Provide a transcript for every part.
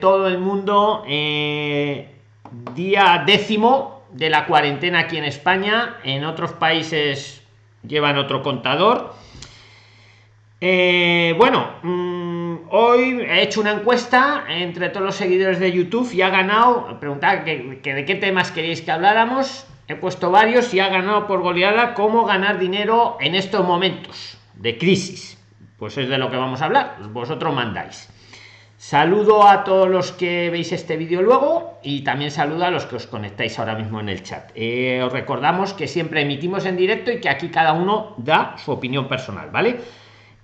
todo el mundo eh, día décimo de la cuarentena aquí en España. En otros países llevan otro contador. Eh, bueno, mm, hoy he hecho una encuesta entre todos los seguidores de YouTube y ha ganado, preguntar que, que de qué temas queréis que habláramos. He puesto varios y ha ganado por goleada cómo ganar dinero en estos momentos de crisis. Pues es de lo que vamos a hablar. Vosotros mandáis. Saludo a todos los que veis este vídeo luego y también saludo a los que os conectáis ahora mismo en el chat. Eh, os recordamos que siempre emitimos en directo y que aquí cada uno da su opinión personal, ¿vale?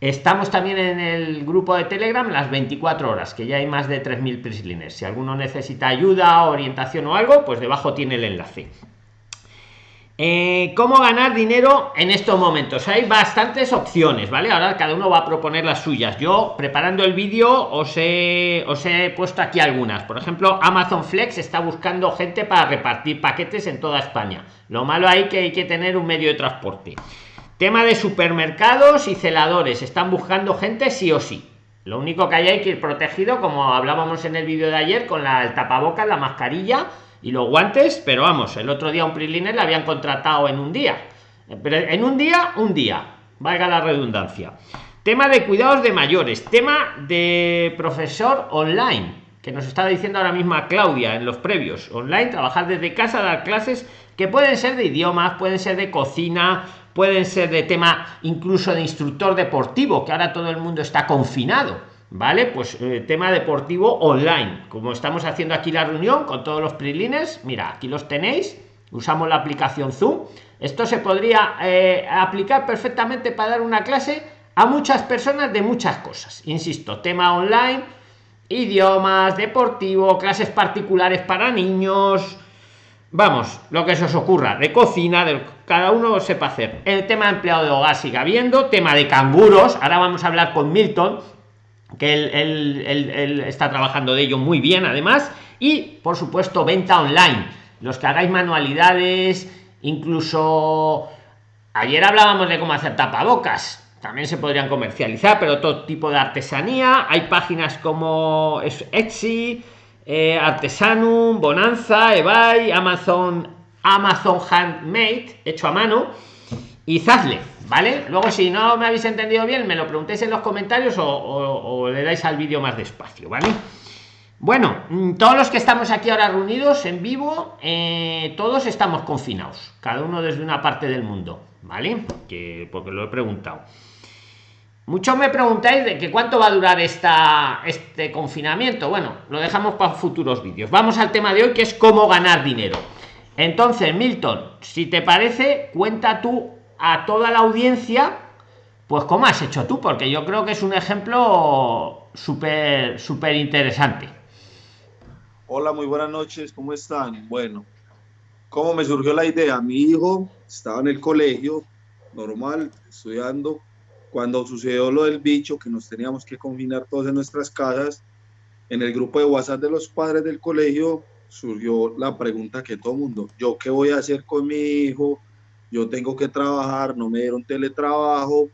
Estamos también en el grupo de Telegram las 24 horas, que ya hay más de 3.000 prislines. Si alguno necesita ayuda, orientación o algo, pues debajo tiene el enlace. Eh, cómo ganar dinero en estos momentos hay bastantes opciones vale ahora cada uno va a proponer las suyas. Yo preparando el vídeo os he, os he puesto aquí algunas. Por ejemplo amazon flex está buscando gente para repartir paquetes en toda españa. Lo malo hay que hay que tener un medio de transporte. Tema de supermercados y celadores. Están buscando gente sí o sí. Lo único que hay hay que ir protegido como hablábamos en el vídeo de ayer con la el tapabocas la mascarilla y los guantes, pero vamos, el otro día un Priliner le habían contratado en un día. Pero en un día, un día, valga la redundancia. Tema de cuidados de mayores, tema de profesor online, que nos está diciendo ahora mismo Claudia en los previos. Online, trabajar desde casa, dar clases que pueden ser de idiomas, pueden ser de cocina, pueden ser de tema incluso de instructor deportivo, que ahora todo el mundo está confinado vale pues eh, tema deportivo online. Como estamos haciendo aquí la reunión con todos los prilines mira aquí los tenéis. Usamos la aplicación zoom. Esto se podría eh, aplicar perfectamente para dar una clase a muchas personas de muchas cosas. Insisto tema online idiomas deportivo clases particulares para niños. Vamos lo que se os ocurra de cocina de cada uno sepa hacer. El tema de empleado de hogar sigue habiendo tema de canguros ahora vamos a hablar con milton que él, está trabajando de ello muy bien además. Y por supuesto venta online. Los que hagáis manualidades incluso ayer hablábamos de cómo hacer tapabocas. También se podrían comercializar pero todo tipo de artesanía. Hay páginas como Etsy eh, Artesanum Bonanza eBay Amazon Amazon Handmade hecho a mano y Zazle ¿vale? Luego, si no me habéis entendido bien, me lo preguntéis en los comentarios o, le dais al vídeo más despacio, ¿vale? Bueno, mm, todos los que estamos aquí ahora reunidos en vivo, eh, todos estamos confinados, cada uno desde una parte del mundo, ¿vale? Que porque lo he preguntado. Muchos me preguntáis de que cuánto va a durar este confinamiento. Bueno, lo dejamos para futuros vídeos. Vamos al tema de hoy, que es cómo ganar dinero. Entonces, Milton, si te parece, cuenta tú a toda la audiencia, pues como has hecho tú, porque yo creo que es un ejemplo súper, súper interesante. Hola, muy buenas noches, ¿cómo están? Bueno, ¿cómo me surgió la idea? Mi hijo estaba en el colegio, normal, estudiando, cuando sucedió lo del bicho, que nos teníamos que confinar todos en nuestras casas, en el grupo de WhatsApp de los padres del colegio surgió la pregunta que todo mundo, ¿yo qué voy a hacer con mi hijo? Yo tengo que trabajar, no me dieron teletrabajo,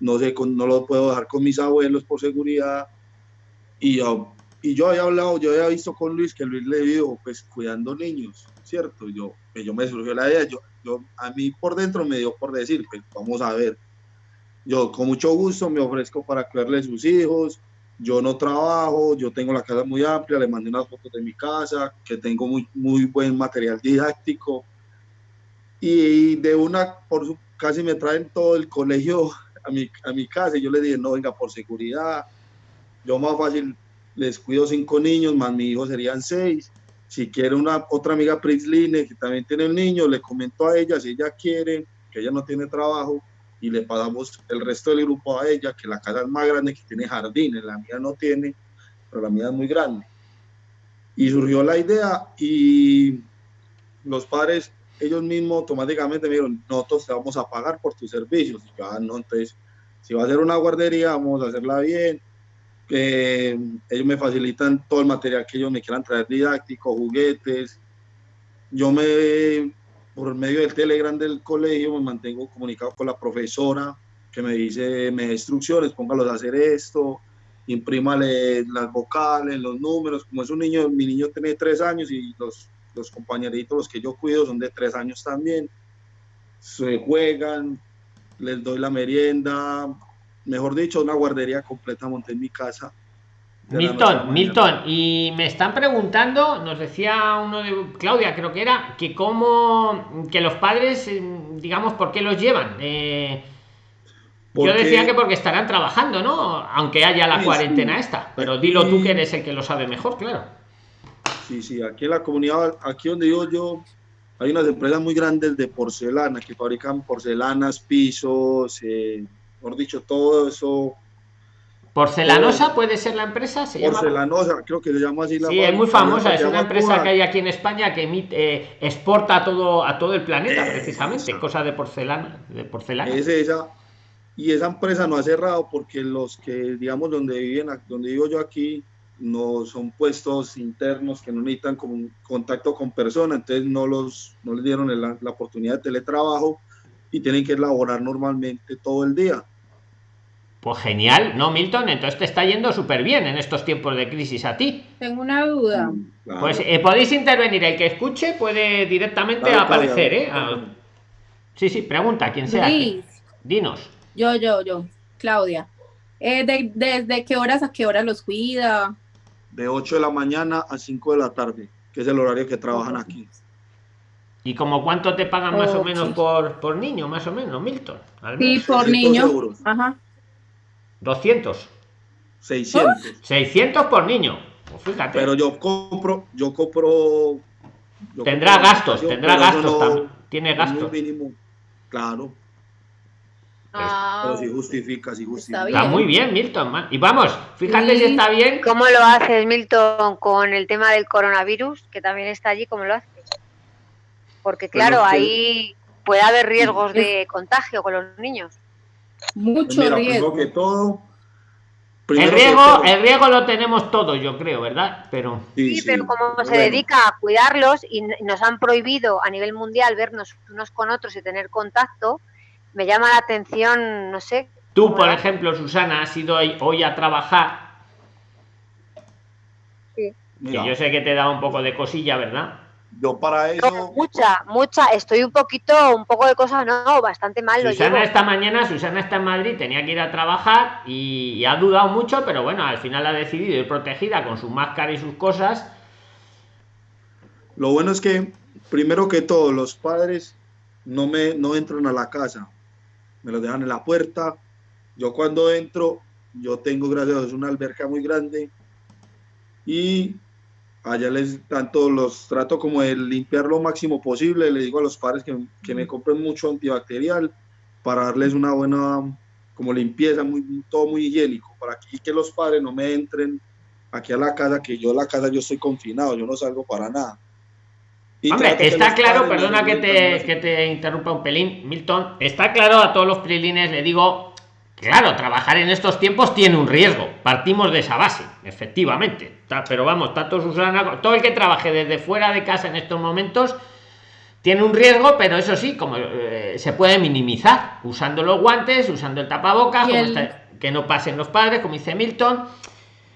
no sé, no lo puedo dejar con mis abuelos por seguridad. Y yo, y yo había hablado, yo había visto con Luis que Luis le dijo, pues cuidando niños, ¿cierto? Yo, pues, yo me surgió la idea, yo, yo, a mí por dentro me dio por decir, pues vamos a ver. Yo con mucho gusto me ofrezco para cuidarle a sus hijos, yo no trabajo, yo tengo la casa muy amplia, le mandé unas fotos de mi casa, que tengo muy, muy buen material didáctico, y de una, por su, casi me traen todo el colegio a mi, a mi casa y yo le dije, no, venga, por seguridad, yo más fácil les cuido cinco niños, más mi hijo serían seis. Si quiere una otra amiga Prisline que también tiene el niño, le comento a ella si ella quiere, que ella no tiene trabajo, y le pagamos el resto del grupo a ella, que la casa es más grande, que tiene jardines, la mía no tiene, pero la mía es muy grande. Y surgió la idea y los padres ellos mismos automáticamente me dijeron, nosotros te vamos a pagar por tus servicios. Y yo, ah, no, entonces, si va a ser una guardería, vamos a hacerla bien. Que ellos me facilitan todo el material que ellos me quieran traer, didáctico, juguetes. Yo me, por medio del Telegram del colegio, me mantengo comunicado con la profesora que me dice, me instrucciones, póngalos a hacer esto. imprímale las vocales, los números, como es un niño, mi niño tiene tres años y los, los compañeritos, los que yo cuido, son de tres años también, se juegan, les doy la merienda, mejor dicho, una guardería completa monté en mi casa. Milton, Milton, y me están preguntando, nos decía uno de Claudia, creo que era, que cómo, que los padres, eh, digamos, ¿por qué los llevan? Eh, yo decía que porque estarán trabajando, ¿no? Aunque haya la cuarentena esta, pero dilo tú que eres el que lo sabe mejor, claro. Sí, sí, aquí en la comunidad, aquí donde vivo yo, hay unas empresas muy grandes de porcelana que fabrican porcelanas, pisos, eh, mejor dicho, todo eso. ¿Porcelanosa puede ser la empresa? ¿Se porcelanosa, creo que se llama así la Sí, es muy famosa, es una empresa que hay aquí en España que emite, eh, exporta a todo, a todo el planeta, precisamente, cosas de porcelana. De porcelana. Es esa y esa empresa no ha cerrado porque los que, digamos, donde viven, donde vivo yo aquí, no son puestos internos que no necesitan como contacto con personas, entonces no, los, no les dieron la, la oportunidad de teletrabajo y tienen que laborar normalmente todo el día. Pues genial, ¿no, Milton? Entonces te está yendo súper bien en estos tiempos de crisis a ti. Tengo una duda. Mm, pues eh, podéis intervenir, el que escuche puede directamente aparecer, ¿eh? Ah, sí, sí, pregunta, quien sea. Dinos. Yo, yo, yo, Claudia. Eh, de, ¿Desde qué horas a qué horas los cuida? De 8 de la mañana a 5 de la tarde, que es el horario que trabajan aquí. ¿Y como cuánto te pagan más o menos por, por niño, más o menos, Milton? sí, por niño. Ajá. 200. 600. 600 por niño. Pues fíjate. Pero yo compro, yo compro. tendrá gastos, tendrá gastos también. Tiene gastos. Mínimo, claro. Ah, pero si justifica, si justifica. Está, muy bien, Milton. Y vamos, fíjate si está bien. ¿Cómo lo haces, Milton, con el tema del coronavirus, que también está allí? ¿Cómo lo haces? Porque claro, ahí puede haber riesgos de contagio con los niños. Mucho riesgo. Que todo, el riesgo, el riesgo lo tenemos todos, yo creo, ¿verdad? Pero sí, pero como se dedica a cuidarlos y nos han prohibido a nivel mundial vernos unos con otros y tener contacto, me llama la atención, no sé. Tú, por ejemplo, Susana, has ido hoy a trabajar. Sí. Que yo sé que te da un poco de cosilla, ¿verdad? Yo para eso. mucha, mucha. Estoy un poquito, un poco de cosas, no, bastante mal. Susana esta mañana, Susana está en Madrid, tenía que ir a trabajar y, ha dudado mucho, pero bueno, al final ha decidido ir protegida con su máscara y sus cosas. Lo bueno es que, primero que todo, los padres no me no entran a la casa me lo dejan en la puerta. Yo cuando entro, yo tengo, gracias a Dios, una alberca muy grande y allá les tanto los trato como de limpiar lo máximo posible. Le digo a los padres que, que me compren mucho antibacterial para darles una buena como limpieza, muy, todo muy higiénico, para que, los padres no me entren aquí a la casa, que yo la casa yo estoy confinado, yo no salgo para nada. Hombre, está claro, perdona que te, que te interrumpa un pelín, Milton, está claro a todos los prilines, le digo, claro, trabajar en estos tiempos tiene un riesgo, partimos de esa base, efectivamente, pero vamos, tanto Susana, todo el que trabaje desde fuera de casa en estos momentos, tiene un riesgo, pero eso sí, como eh, se puede minimizar, usando los guantes, usando el tapabocas, que no pasen los padres, como dice Milton,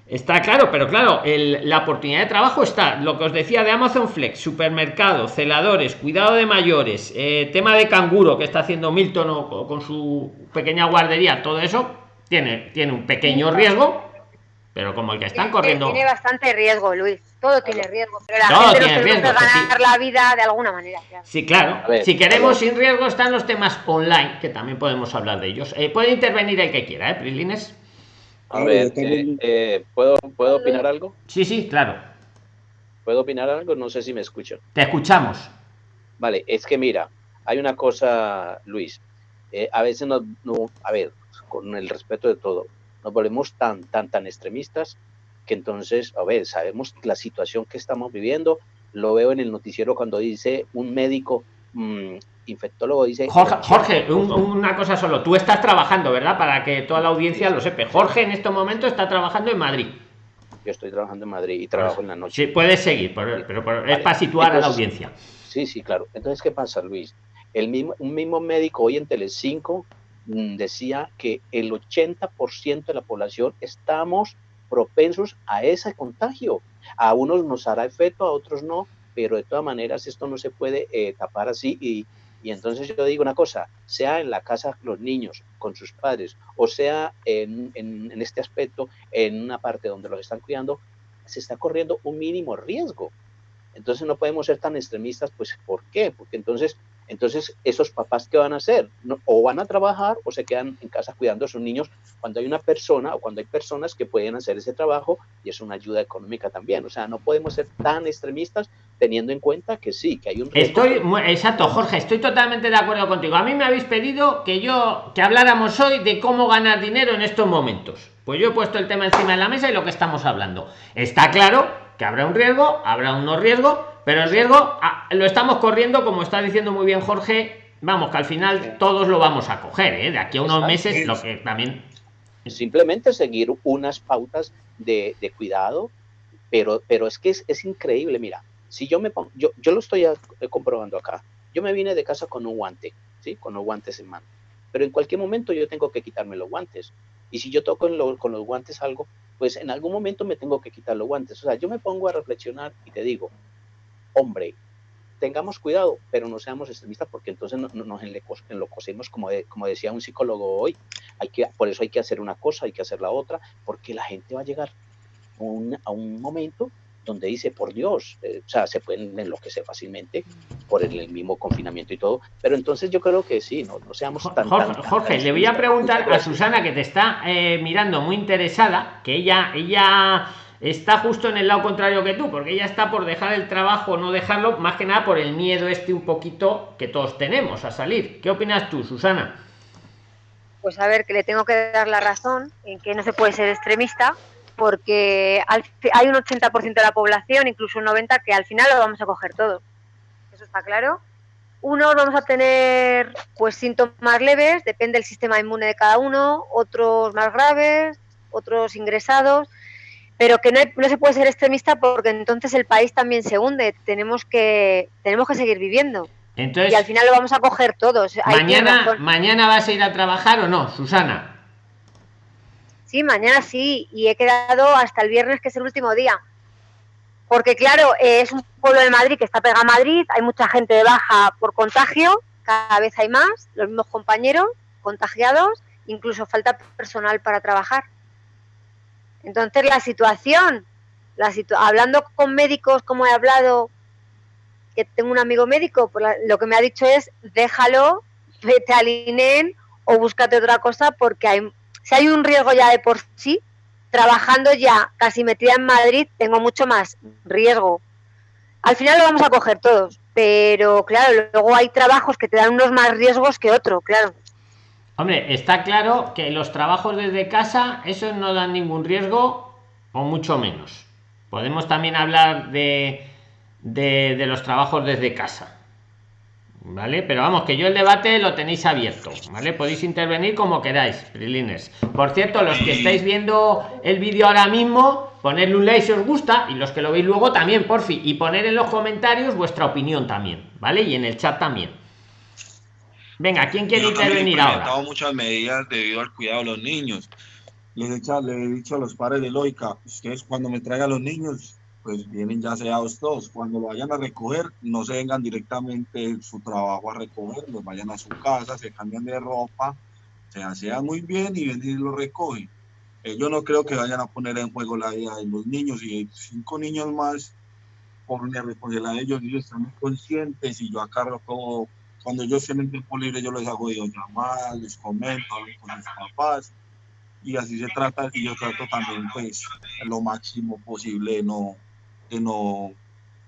Está claro, pero claro, la oportunidad de trabajo está, lo que os decía de Amazon Flex, supermercado, celadores, cuidado de mayores, eh, tema de canguro que está haciendo Milton o, con su pequeña guardería, todo eso tiene, tiene un pequeño riesgo, pero como el que están corriendo. Tiene bastante riesgo, Luis, todo tiene riesgo, pero la gente tiene riesgo, ganar la vida de alguna manera. Sí, claro, si queremos sin riesgo están los temas online, que también podemos hablar de ellos. Eh, puede intervenir el que quiera, ¿eh, Prilines? A ver, eh, eh, ¿puedo, ¿puedo opinar algo? Sí, sí, claro. ¿Puedo opinar algo? No sé si me escucho. Te escuchamos. Vale, es que mira, hay una cosa, Luis. Eh, a veces no, a ver, con el respeto de todo, nos volvemos tan, tan, tan extremistas que entonces, a ver, sabemos la situación que estamos viviendo. Lo veo en el noticiero cuando dice un médico mm, infectólogo dice... Jorge, una cosa solo, tú estás trabajando, ¿verdad? Para que toda la audiencia lo sepa. Jorge en este momento está trabajando en Madrid. Yo estoy trabajando en Madrid y trabajo en la noche. Sí, puedes seguir, pero, es para situar a la audiencia. Sí, sí, claro. Entonces, ¿qué pasa, Luis? El mismo, un mismo médico hoy en Telecinco mm, decía que el 80% de la población estamos propensos a ese contagio. A unos nos hará efecto, a otros no, pero de todas maneras esto no se puede eh, tapar así y, y, entonces yo digo una cosa, sea en la casa los niños con sus padres o sea en, en, este aspecto en una parte donde los están cuidando, se está corriendo un mínimo riesgo. Entonces no podemos ser tan extremistas, pues ¿por qué? Porque entonces entonces, esos papás, ¿qué van a hacer? o van a trabajar o se quedan en casa cuidando a sus niños cuando hay una persona o cuando hay personas que pueden hacer ese trabajo y es una ayuda económica también. O sea, no podemos ser tan extremistas teniendo en cuenta que sí, que hay un... Estoy, exacto, Jorge, estoy totalmente de acuerdo contigo. A mí me habéis pedido que yo, que habláramos hoy de cómo ganar dinero en estos momentos. Pues yo he puesto el tema encima de la mesa y lo que estamos hablando. Está claro que habrá un riesgo, habrá unos riesgos, pero el riesgo ah, lo estamos corriendo, como está diciendo muy bien Jorge. Vamos, que al final todos lo vamos a coger, ¿eh? De aquí a unos meses, lo que también. Simplemente seguir unas pautas de, de cuidado, pero, pero es que es, es, increíble. Mira, si yo me pongo, yo, yo lo estoy comprobando acá. Yo me vine de casa con un guante, ¿sí? Con los guantes en mano. Pero en cualquier momento yo tengo que quitarme los guantes. Y si yo toco lo, con los guantes algo, pues en algún momento me tengo que quitar los guantes. O sea, yo me pongo a reflexionar y te digo, hombre, tengamos cuidado, pero no seamos extremistas porque entonces no, no, nos enlococemos, como, de, como decía un psicólogo hoy. Hay que, por eso hay que hacer una cosa, hay que hacer la otra, porque la gente va a llegar a un, a un momento donde dice, por Dios, eh, o sea, se pueden enloquecer fácilmente por el, el, mismo confinamiento y todo, pero entonces yo creo que sí, no, no seamos tan... Jorge, tan, Jorge tan, le voy a preguntar a Susana, que te está eh, mirando muy interesada, que ella, ella está justo en el lado contrario que tú, porque ella está por dejar el trabajo, no dejarlo, más que nada por el miedo este un poquito que todos tenemos a salir. ¿Qué opinas tú, Susana? Pues a ver, que le tengo que dar la razón en que no se puede ser extremista, porque hay un 80% de la población, incluso un 90%, que al final lo vamos a coger todos. Eso está claro. Unos vamos a tener pues síntomas leves, depende del sistema inmune de cada uno, otros más graves, otros ingresados, pero que no, hay, no, se puede ser extremista porque entonces el país también se hunde. Tenemos que, tenemos que seguir viviendo. Entonces, y al final lo vamos a coger todos. Mañana, ¿Mañana vas a ir a trabajar o no, Susana? Sí, mañana sí, y he quedado hasta el viernes, que es el último día. Porque, claro, eh, es un pueblo de Madrid que está pegado a Madrid, hay mucha gente de baja por contagio, cada vez hay más, los mismos compañeros contagiados, incluso falta personal para trabajar. Entonces, la situación, la hablando con médicos, como he hablado, que tengo un amigo médico, pues la, lo que me ha dicho es, déjalo, vete al INEN o búscate otra cosa porque hay si hay un riesgo ya de por sí, trabajando ya casi metida en Madrid, tengo mucho más riesgo. Al final lo vamos a coger todos, pero claro, luego hay trabajos que te dan unos más riesgos que otros, claro. Hombre, está claro que los trabajos desde casa, esos no dan ningún riesgo, o mucho menos. Podemos también hablar de, de, de los trabajos desde casa. ¿vale? Pero vamos, que yo el debate lo tenéis abierto, ¿vale? Podéis intervenir como queráis, Prilines. Por cierto, los que estáis viendo el vídeo ahora mismo, ponerle un like si os gusta, y los que lo veis luego también, por fin, y poner en los comentarios vuestra opinión también, ¿vale? Y en el chat también. Venga, ¿quién quiere Yo intervenir He ahora? muchas medidas debido al cuidado de los niños. Les he, dicho, les he dicho a los padres de Loica, ustedes cuando me traigan los niños, pues vienen ya sellados todos. Cuando lo vayan a recoger, no se vengan directamente su trabajo a recoger, los vayan a su casa, se cambian de ropa, se asean muy bien y vienen y lo recogen. Eh, yo no creo que vayan a poner en juego la vida de los niños y cinco niños más por una responsabilidad de ellos, ellos están muy conscientes y yo acá todo, cuando ellos tienen tiempo libre yo les hago videollamadas, les comento, hablo con sus papás y así se trata y yo trato también pues lo máximo posible de no que no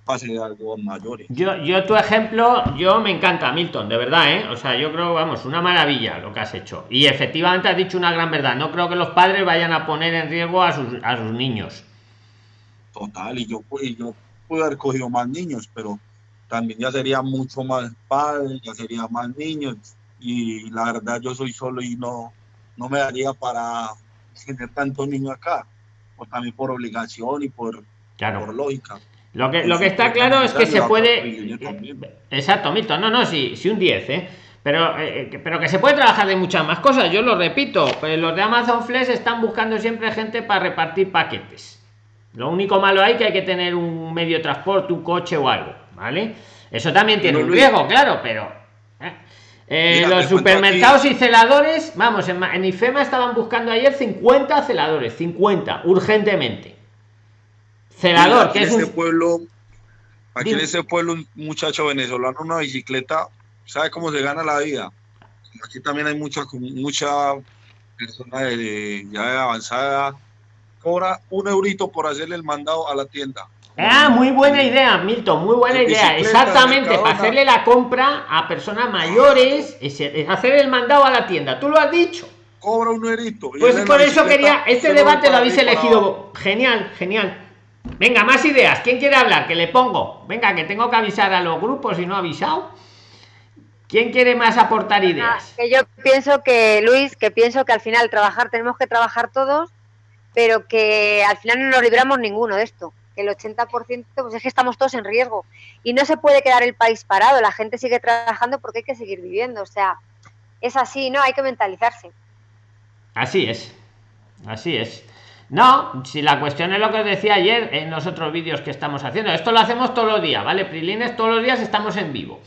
pase algo mayores. Yo, yo tu ejemplo, yo me encanta, Milton, de verdad, ¿eh? O sea, yo creo, vamos, una maravilla lo que has hecho. Y efectivamente has dicho una gran verdad. No creo que los padres vayan a poner en riesgo a sus, a sus niños. Total, y yo, y yo pude haber cogido más niños, pero también ya sería mucho más padres, ya sería más niños. Y la verdad, yo soy solo y no, no me daría para tener tantos niños acá. Pues también por obligación y por Claro. por lógica. Lo que, lo que está claro es que se puede. Exacto, Milton. No, no, sí, sí, un 10, ¿eh? pero eh, pero que se puede trabajar de muchas más cosas yo lo repito pues los de Amazon Flex están buscando siempre gente para repartir paquetes lo único malo hay que hay que tener un medio de transporte un coche o algo vale eso también tiene un riesgo claro pero eh. Eh, los supermercados y celadores vamos en, en IFEMA estaban buscando ayer 50 celadores 50 urgentemente celador que es un pueblo aquí en ese pueblo un muchacho venezolano una bicicleta sabe cómo se gana la vida. Aquí también hay mucha, mucha persona de, ya de avanzada. Cobra un eurito por hacerle el mandado a la tienda. Ah, muy buena idea, Milton, muy buena idea. Exactamente, para hacerle la compra a personas mayores, es, hacer el mandado a la tienda. Tú lo has dicho. Cobra un eurito. Pues por eso quería, este debate lo habéis elegido. Genial, genial. Venga, más ideas. ¿Quién quiere hablar? Que le pongo. Venga, que tengo que avisar a los grupos y no ha avisado. ¿Quién quiere más aportar ideas? que yo pienso que, Luis, que pienso que al final trabajar, tenemos que trabajar todos, pero que al final no nos libramos ninguno de esto. El 80% pues es que estamos todos en riesgo. Y no se puede quedar el país parado, la gente sigue trabajando porque hay que seguir viviendo. O sea, es así, ¿no? Hay que mentalizarse. Así es, así es. No, si la cuestión es lo que os decía ayer en los otros vídeos que estamos haciendo. Esto lo hacemos todos los días, ¿vale? Prilines, todos los días estamos en vivo.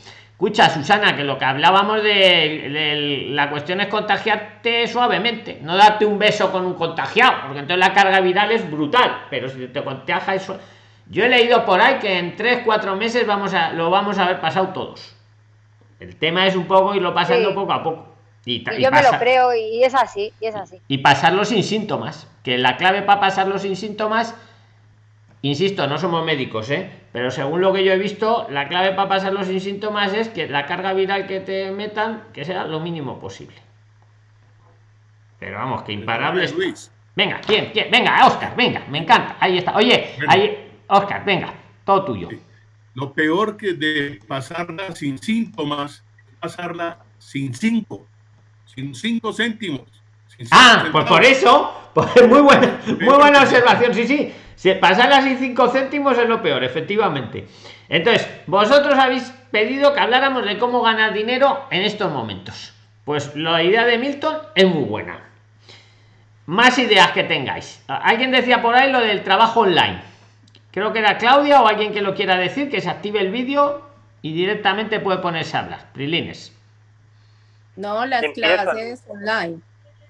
Escucha, Susana, que lo que hablábamos de, la cuestión es contagiarte suavemente, no darte un beso con un contagiado, porque entonces la carga viral es brutal, pero si te contagia eso. Yo he leído por ahí que en 3, 4 meses vamos a, lo vamos a haber pasado todos. El tema es un poco irlo pasando poco a poco. Y, yo me lo creo y es así, y es así. Y pasarlo sin síntomas, que la clave para pasarlo sin síntomas Insisto, no somos médicos, ¿eh? pero según lo que yo he visto, la clave para pasarlo sin síntomas es que la carga viral que te metan, que sea lo mínimo posible. Pero vamos, que imparable. Venga, ¿quién, ¿quién? Venga, Oscar, venga, me encanta. Ahí está. Oye, ahí, Oscar, venga, todo tuyo. Lo peor que de pasarla sin síntomas, pasarla sin cinco, sin cinco céntimos. ah, pues por eso, pues muy buena, muy buena observación, sí, sí si pasar así 5 céntimos es lo peor, efectivamente. Entonces, vosotros habéis pedido que habláramos de cómo ganar dinero en estos momentos. Pues la idea de Milton es muy buena. Más ideas que tengáis. Alguien decía por ahí lo del trabajo online. Creo que era Claudia o alguien que lo quiera decir, que se active el vídeo y directamente puede ponerse a hablar. Prilines. No, las clases online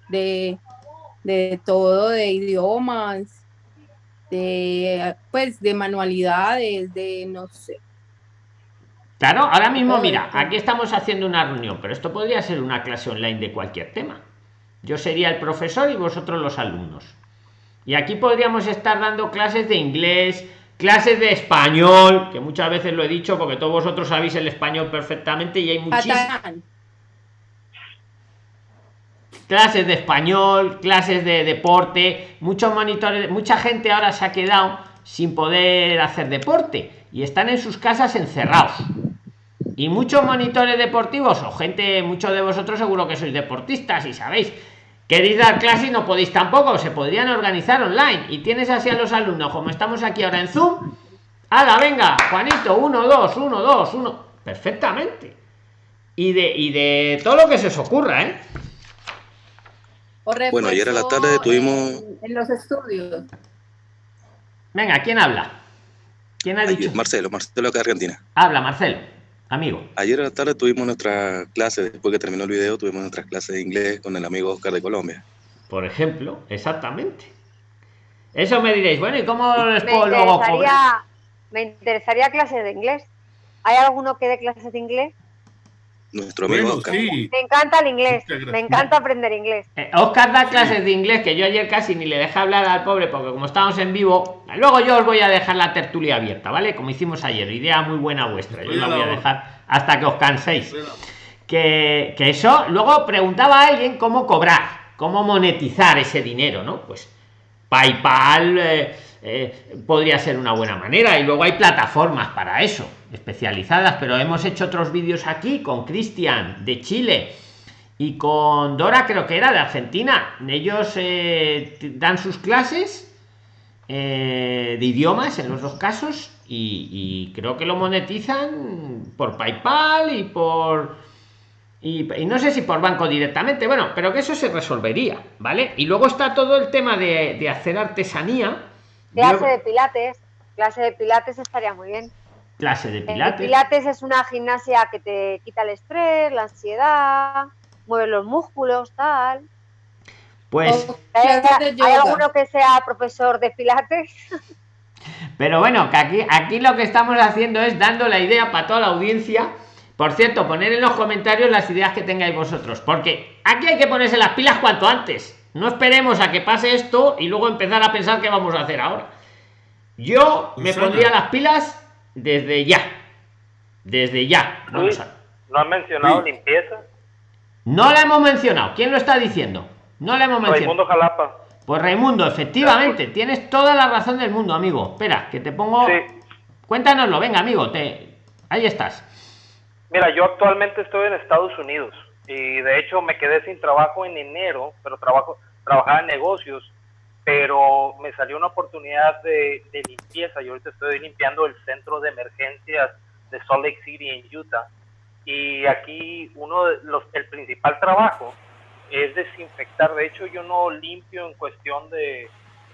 de, de todo, de idiomas, de pues de manualidades, de no sé. Claro, ahora mismo, mira, aquí estamos haciendo una reunión, pero esto podría ser una clase online de cualquier tema. Yo sería el profesor y vosotros los alumnos. Y aquí podríamos estar dando clases de inglés, clases de español, que muchas veces lo he dicho porque todos vosotros sabéis el español perfectamente y hay muchísimas clases de español, clases de deporte, muchos monitores, mucha gente ahora se ha quedado sin poder hacer deporte y están en sus casas encerrados. Y muchos monitores deportivos o gente, muchos de vosotros seguro que sois deportistas y sabéis, queréis dar clase y no podéis tampoco, se podrían organizar online y tienes así a los alumnos como estamos aquí ahora en Zoom. ¡Hala, venga! Juanito, uno, dos, uno, dos, uno. Perfectamente. Y de, y de todo lo que se os ocurra, ¿eh? Bueno, ayer a la tarde tuvimos... En, los estudios. Venga, ¿quién habla? ¿Quién ha dicho? Marcelo, Marcelo de Argentina. Habla, Marcelo, amigo. Ayer a la tarde tuvimos nuestra clase, después que terminó el video, tuvimos nuestra clase de inglés con el amigo Oscar de Colombia. Por ejemplo, exactamente. Eso me diréis, bueno, ¿y cómo les puedo luego Me interesaría clases de inglés. ¿Hay alguno que dé clases de inglés? Nuestro amigo Oscar. Me encanta el inglés, me encanta aprender inglés. Eh, Oscar da clases de inglés que yo ayer casi ni le dejé hablar al pobre porque como estamos en vivo, luego yo os voy a dejar la tertulia abierta, ¿vale? Como hicimos ayer, idea muy buena vuestra, yo la voy a dejar hasta que os canséis. Que, que eso, luego preguntaba a alguien cómo cobrar, cómo monetizar ese dinero, ¿no? Pues PayPal eh, eh, podría ser una buena manera y luego hay plataformas para eso especializadas, pero hemos hecho otros vídeos aquí con Cristian de Chile y con Dora, creo que era de Argentina. Ellos eh, dan sus clases de idiomas en los dos casos y, creo que lo monetizan por PayPal y por Y, y no sé si por banco directamente, bueno, pero que eso se resolvería, ¿vale? Y luego está todo el tema de, de hacer artesanía. Clase Yo- de pilates. Clase de pilates estaría muy bien. clase de El pilates. pilates es una gimnasia que te quita el estrés, la ansiedad, mueve los músculos, tal. Pues, ¿Hay, hay alguno que sea profesor de pilates? pero bueno, que aquí, aquí lo que estamos haciendo es dando la idea para toda la audiencia. Por cierto, poner en los comentarios las ideas que tengáis vosotros, porque aquí hay que ponerse las pilas cuanto antes. No esperemos a que pase esto y luego empezar a pensar qué vamos a hacer ahora. Yo me Susana. pondría las pilas desde ya. Desde ya. A- ¿no han mencionado limpieza? No la hemos mencionado. ¿Quién lo está diciendo? No la hemos mencionado. Raimundo Jalapa. Pues Raimundo, efectivamente, tienes toda la razón del mundo, amigo. Espera, que te pongo. Sí. Cuéntanoslo, venga, amigo, te... ahí estás. Mira, yo actualmente estoy en Estados Unidos y de hecho me quedé sin trabajo en enero, pero trabajo, trabajaba en negocios, pero me salió una oportunidad de, limpieza y ahorita estoy limpiando el centro de emergencias de Salt Lake City en Utah y aquí uno los, el principal trabajo es desinfectar. De hecho, yo no limpio en cuestión de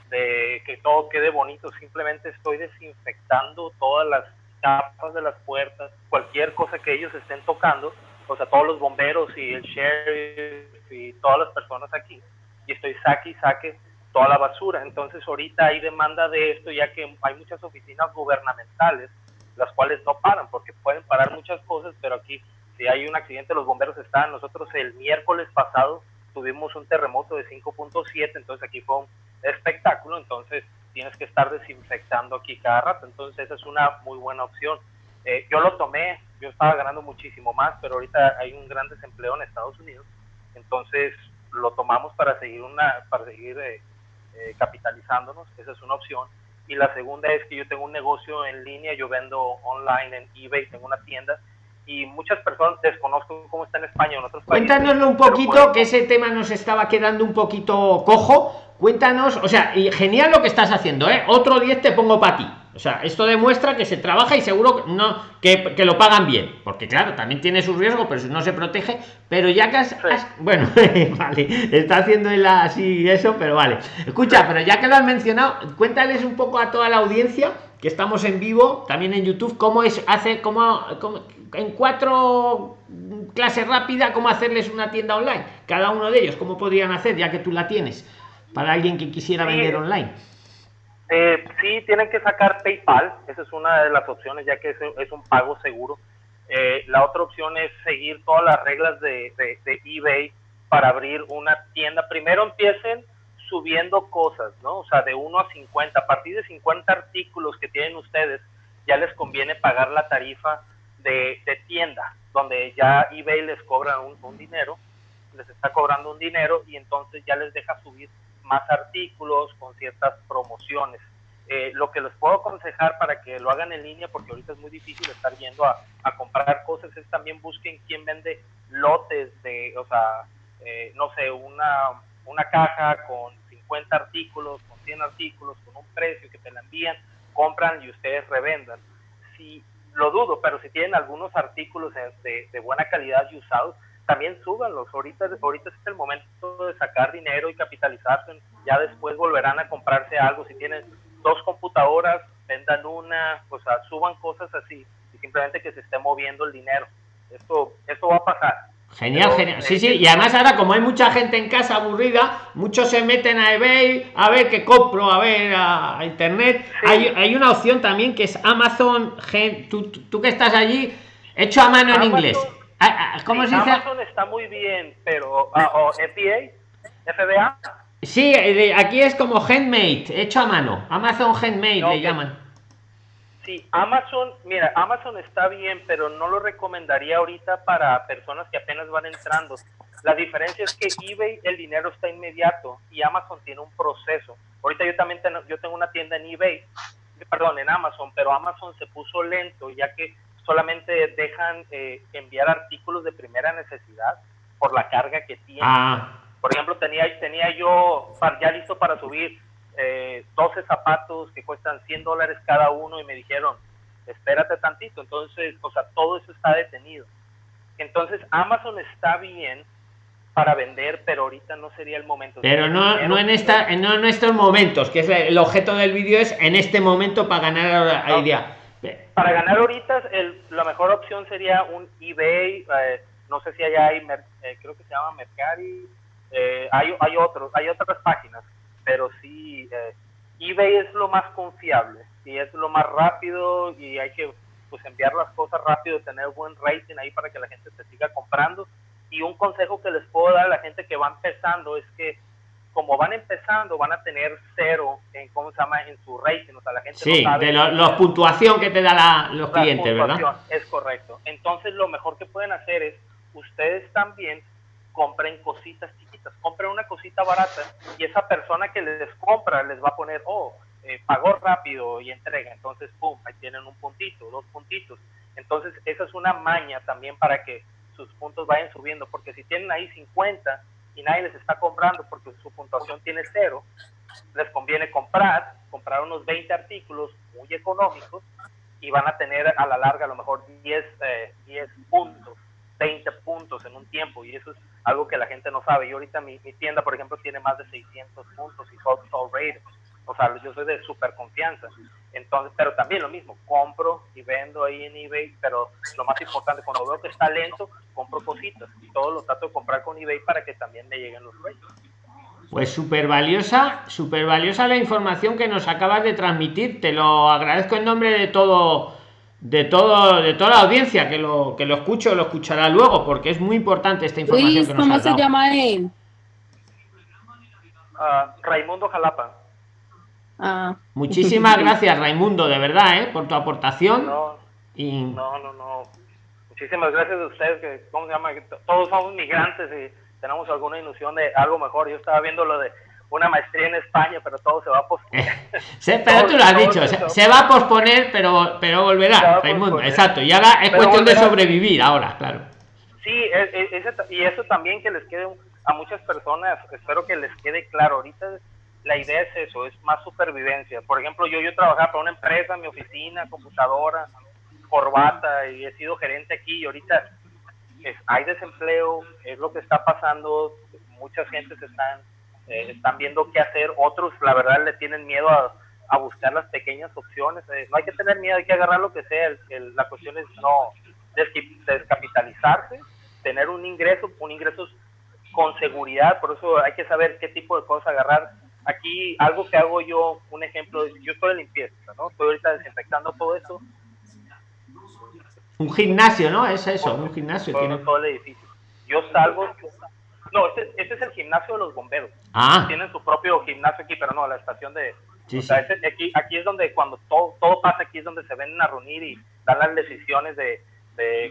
que todo quede bonito, simplemente estoy desinfectando todas las capas de las puertas, cualquier cosa que ellos estén tocando, o sea, todos los bomberos y el sheriff y todas las personas aquí, y estoy saque y saque toda la basura. Entonces, ahorita hay demanda de esto, ya que hay muchas oficinas gubernamentales, las cuales no paran, porque pueden parar muchas cosas, pero aquí, si hay un accidente, los bomberos están. Nosotros el miércoles pasado tuvimos un terremoto de 5.7, entonces aquí fue un espectáculo, entonces tienes que estar desinfectando aquí cada rato, entonces esa es una muy buena opción. Eh, yo lo tomé, yo estaba ganando muchísimo más, pero ahorita hay un gran desempleo en Estados Unidos, entonces lo tomamos para seguir una, para seguir eh, eh, capitalizándonos, esa es una opción. Y la segunda es que yo tengo un negocio en línea, yo vendo online en eBay, tengo una tienda y muchas personas desconozco cómo está en España en otros países. Cuéntanoslo un poquito, que ese tema nos estaba quedando un poquito cojo. Cuéntanos, o sea, y genial lo que estás haciendo, ¿eh? Otro 10 te pongo para ti. O sea, esto demuestra que se trabaja y seguro que no que, que lo pagan bien. Porque claro, también tiene su riesgo, pero si no se protege. Pero ya que has, has- bueno, vale, está haciendo él así eso, pero vale. Escucha, pero ya que lo has mencionado, cuéntales un poco a toda la audiencia que estamos en vivo, también en YouTube, cómo es hacer, cómo, cómo- en cuatro clases rápidas, cómo hacerles una tienda online. Cada uno de ellos, cómo podrían hacer, ya que tú la tienes, para alguien que quisiera Sí. vender online. Eh, sí, tienen que sacar PayPal, esa es una de las opciones ya que es, es un pago seguro. Eh, la otra opción es seguir todas las reglas de, de- de eBay para abrir una tienda. Primero empiecen subiendo cosas, ¿no? O sea, de 1 a 50. A partir de 50 artículos que tienen ustedes, ya les conviene pagar la tarifa de, de tienda, donde ya eBay les cobra un, dinero, les está cobrando un dinero y entonces ya les deja subir más artículos con ciertas promociones. Eh, lo que les puedo aconsejar para que lo hagan en línea, porque ahorita es muy difícil estar yendo a, a comprar cosas, es también busquen quién vende lotes de, o sea, eh, no sé, una, una caja con 50 artículos, con 100 artículos, con un precio que te la envían, compran y ustedes revendan. Si lo dudo, pero si tienen algunos artículos de, de- buena calidad y usados, también súbanlos. Ahorita, ahorita es el momento de sacar dinero y capitalizarse. Ya después volverán a comprarse algo. Si tienen dos computadoras, vendan una, o sea, suban cosas así y simplemente que se esté moviendo el dinero. Esto, esto va a pasar. Genial, Pero, genial. Sí, sí, y además ahora como hay mucha gente en casa aburrida, muchos se meten a eBay a ver qué compro, a ver a, a internet. Sí. Hay, hay una opción también que es Amazon, Gen- tú, tú, que estás allí, hecho a mano en inglés. Ah, ah, ¿Cómo Sí, se dice? Amazon está muy bien, pero ah, o FBA, FBA, Sí, eh, aquí es como handmade, hecho a mano. Amazon handmade le llaman. Sí, Amazon, mira, Amazon está bien, pero no lo recomendaría ahorita para personas que apenas van entrando. La diferencia es que eBay el dinero está inmediato y Amazon tiene un proceso. Ahorita yo también tengo, yo tengo una tienda en eBay, perdón, en Amazon, pero Amazon se puso lento ya que solamente dejan eh, enviar artículos de primera necesidad por la carga que tiene. Ah, Por ejemplo, tenía, tenía yo par- ya listo para subir eh, 12 zapatos que cuestan 100 dólares cada uno y me dijeron, espérate tantito. Entonces, o sea, todo eso está detenido. Entonces Amazon está bien para vender, pero ahorita no sería el momento. Pero no, no en esta, no en estos momentos, que es el objeto del vídeo es en este momento para ganar idea. Para ganar ahorita, el, la mejor opción sería un eBay, eh, no sé si allá hay, eh, creo que se llama Mercari, eh, hay, hay otros, hay otras páginas, pero sí, eBay es lo más confiable y es lo más rápido y hay que pues enviar las cosas rápido, tener buen rating ahí para que la gente se siga comprando. Y un consejo que les puedo dar a la gente que va empezando es que como van empezando, van a tener cero en, ¿cómo se llama? En su rating, o sea, la gente sí, de la puntuación que te da la, los clientes, ¿verdad? Es correcto. Entonces, lo mejor que pueden hacer es, ustedes también compren cositas chiquitas, compren una cosita barata y esa persona que les compra les va a poner, oh, eh, pagó rápido y entrega, entonces, pum, ahí tienen un puntito, dos puntitos. Entonces, esa es una maña también para que sus puntos vayan subiendo, porque si tienen ahí 50 y nadie les está comprando porque su puntuación tiene cero, les conviene comprar, comprar unos 20 artículos muy económicos y van a tener a la larga a lo mejor 10, 10 eh, puntos, 20 puntos en un tiempo y eso es algo que la gente no sabe. Y ahorita mi, mi tienda, por ejemplo, tiene más de 600 puntos y sold, sold rate o sea, yo soy de súper confianza. Entonces, pero también lo mismo, compro y vendo ahí en eBay, pero lo más importante, cuando veo que está lento, compro cositas y todo lo trato de comprar con eBay para que también me lleguen los reyes. Pues súper valiosa, súper valiosa la información que nos acabas de transmitir. Te lo agradezco en nombre de todo, de todo, de toda la audiencia que lo que lo escucho, lo escuchará luego, porque es muy importante esta información que nos ¿Cómo se llama él? Uh, Raimundo Jalapa. Ah. Muchísimas gracias, Raimundo, de verdad, ¿eh? por tu aportación. No, no, no, Muchísimas gracias a ustedes, que, ¿cómo se llama? Todos somos migrantes y tenemos alguna ilusión de algo mejor. Yo estaba viendo lo de una maestría en España, pero todo se va a posponer. pero tú lo has dicho, se, va a posponer, pero, pero volverá, Raimundo. Exacto, y ahora es cuestión de sobrevivir ahora, claro. Sí, e, e, y eso también que les quede a muchas personas, espero que les quede claro. Ahorita la idea es eso, es más supervivencia. Por ejemplo, yo, yo trabajaba para una empresa, mi oficina, computadora, corbata, y he sido gerente aquí y ahorita hay desempleo, es lo que está pasando, muchas gentes están, eh, están viendo qué hacer, otros la verdad le tienen miedo a, buscar las pequeñas opciones, eh, no hay que tener miedo, hay que agarrar lo que sea, la cuestión es no descapitalizarse, tener un ingreso, un ingreso con seguridad, por eso hay que saber qué tipo de cosas agarrar aquí algo que hago yo, un ejemplo, yo estoy de limpieza, ¿no? Estoy ahorita desinfectando todo eso. Un gimnasio, ¿no? Es eso, un gimnasio. Todo, tiene... todo el edificio. Yo salgo, no, este, este, es el gimnasio de los bomberos. Ah. Tienen su propio gimnasio aquí, pero no, la estación de... o sea, este, aquí, aquí es donde cuando todo, todo pasa, aquí es donde se ven a reunir y dan las decisiones de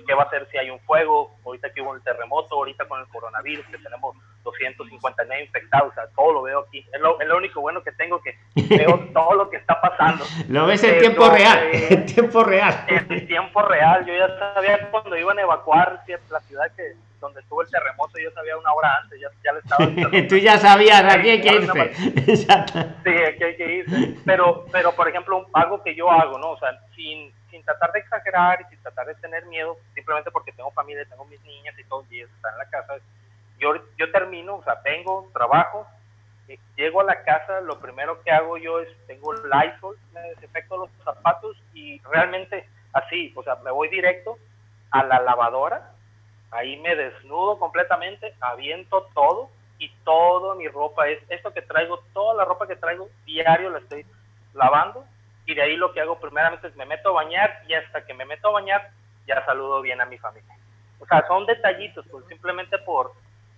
qué va a hacer si hay un fuego, ahorita que hubo el terremoto, ahorita con el coronavirus, que tenemos 259 infectados, o sea, todo lo veo aquí. Es lo, único bueno que tengo, que veo todo lo que está pasando. Lo ves en tiempo real, en tiempo real. En tiempo real, yo ya sabía cuando iban a evacuar la ciudad que donde estuvo el terremoto, yo sabía una hora antes, ya, ya le estaba... Tú ya sabías, aquí hay que irse. Sí, aquí hay que irse. Pero, pero, por ejemplo, algo que yo hago, ¿no? O sea, sin sin tratar de exagerar y sin tratar de tener miedo, simplemente porque tengo familia, tengo mis niñas y todos y están en la casa, yo, yo termino, o sea, vengo, trabajo, llego a la casa, lo primero que hago yo es, tengo el Lysol, me desinfecto los zapatos y realmente así, o sea, me voy directo a la lavadora, ahí me desnudo completamente, aviento todo y toda mi ropa es esto que traigo, toda la ropa que traigo diario la estoy lavando y de ahí lo que hago primeramente es me meto a bañar y hasta que me meto a bañar ya saludo bien a mi familia. O sea, son detallitos, pues simplemente por,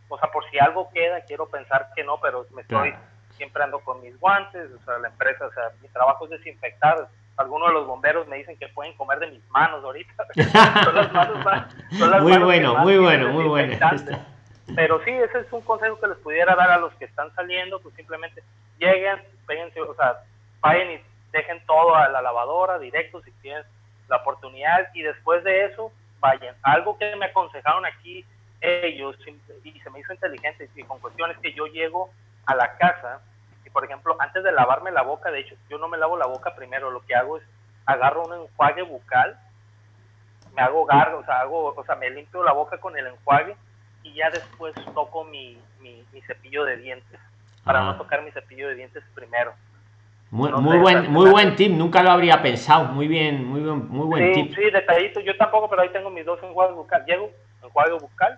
o sea, por si algo queda, quiero pensar que no, pero me estoy, siempre ando con mis guantes, o sea, la empresa, o sea, mi trabajo es desinfectar. Algunos de los bomberos me dicen que pueden comer de mis manos ahorita. son las manos muy bueno, muy bueno, muy bueno. Pero sí, ese es un consejo que les pudiera dar a los que están saliendo, pues simplemente lleguen, péguense, o sea, vayan y dejen todo a la lavadora directo si tienen la oportunidad y después de eso vayan. Algo que me aconsejaron aquí ellos y se me hizo inteligente y con cuestiones que yo llego a la casa por ejemplo antes de lavarme la boca, de hecho yo no me lavo la boca primero, lo que hago es agarro un enjuague bucal me hago gargo, o sea, hago, o sea, me limpio la boca con el enjuague y ya después toco mi, mi, mi cepillo de dientes, para Ah. no tocar mi cepillo de dientes primero. Muy, No muy sé, buen, muy buen tip, nunca lo habría pensado. Muy bien, muy buen, muy buen Sí, tip. sí, detallito, yo tampoco, pero ahí tengo mis dos enjuagues bucal. Llego, enjuague bucal,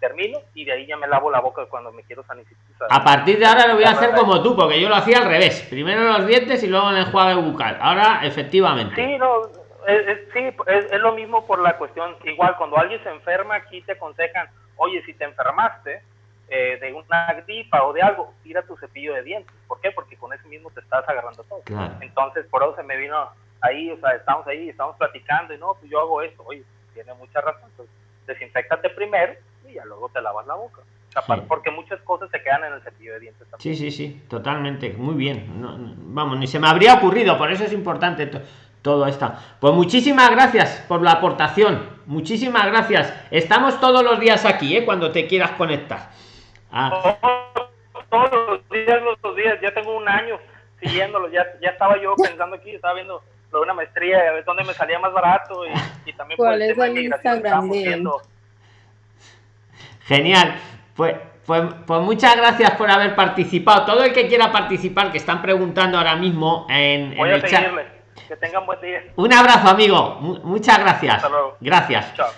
termino y de ahí ya me lavo la boca cuando me quiero sanitizar. A partir de ahora lo voy a hacer como tú, porque yo lo hacía al revés. Primero los dientes y luego el enjuague bucal. Ahora, efectivamente. Sí, no, es, es- sí, es, es lo mismo por la cuestión. Igual, cuando alguien se enferma, aquí te aconsejan, oye, si te enfermaste eh, de una gripa o de algo, tira tu cepillo de dientes. ¿Por qué? Porque con ese mismo te estás agarrando todo. Claro. Entonces, por eso se me vino ahí, o sea, estamos ahí, estamos platicando y no, pues yo hago esto. Oye, tiene mucha razón. Entonces, desinfectate primero y ya luego te lavas la boca. O sea, Sí. Porque muchas cosas se quedan en el cepillo de dientes también. Sí, sí, sí, totalmente, muy bien. No, no, vamos, ni se me habría ocurrido, por eso es importante to- todo esto. Pues muchísimas gracias por la aportación, muchísimas gracias. Estamos todos los días aquí, ¿eh? cuando te quieras conectar. Ah, todos los días, los días, ya tengo un año siguiéndolo, ya, ya estaba yo pensando aquí, estaba viendo lo de una maestría, a ver dónde me salía más barato y, y también por ¿Cuál el es tema de el migración Instagram estamos de él? viendo. Genial. Pues, pues, pues muchas gracias por haber participado. Todo el que quiera participar, que están preguntando ahora mismo en, en Voy a el chat. que tengan buen día. Un abrazo, amigo. Mu- muchas gracias. Hasta luego. Gracias. Chao.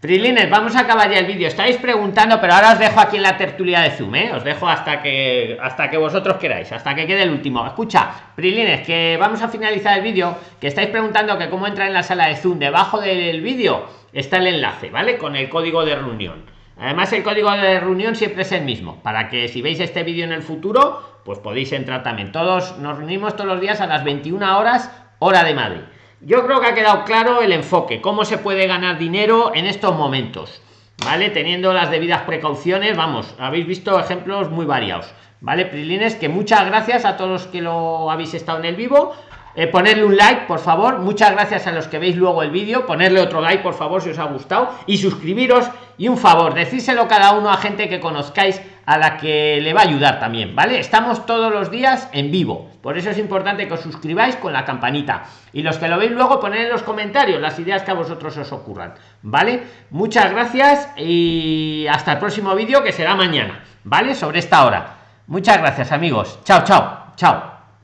Prilines, vamos a acabar ya el vídeo. Estáis preguntando, pero ahora os dejo aquí en la tertulia de Zoom, ¿eh? Os dejo hasta que hasta que vosotros queráis, hasta que quede el último. Escucha, Prilines, que vamos a finalizar el vídeo, que estáis preguntando que cómo entra en la sala de Zoom. Debajo del vídeo está el enlace, ¿vale? Con el código de reunión. Además, el código de reunión siempre es el mismo, para que si veis este vídeo en el futuro, pues podéis entrar también. Todos nos reunimos todos los días a las 21 horas, hora de Madrid. Yo creo que ha quedado claro el enfoque, cómo se puede ganar dinero en estos momentos, ¿vale? Teniendo las debidas precauciones, vamos, habéis visto ejemplos muy variados, ¿vale? Prilines, que muchas gracias a todos los que lo habéis estado en el vivo. Eh, ponerle un like, por favor. Muchas gracias a los que veis luego el vídeo. Ponerle otro like, por favor, si os ha gustado. Y suscribiros. Y un favor, decírselo cada uno a gente que conozcáis a la que le va a ayudar también, ¿vale? Estamos todos los días en vivo. Por eso es importante que os suscribáis con la campanita. Y los que lo veis luego, poner en los comentarios las ideas que a vosotros os ocurran, ¿vale? Muchas gracias y hasta el próximo vídeo que será mañana, ¿vale? Sobre esta hora. Muchas gracias, amigos. Chao, chao, chao.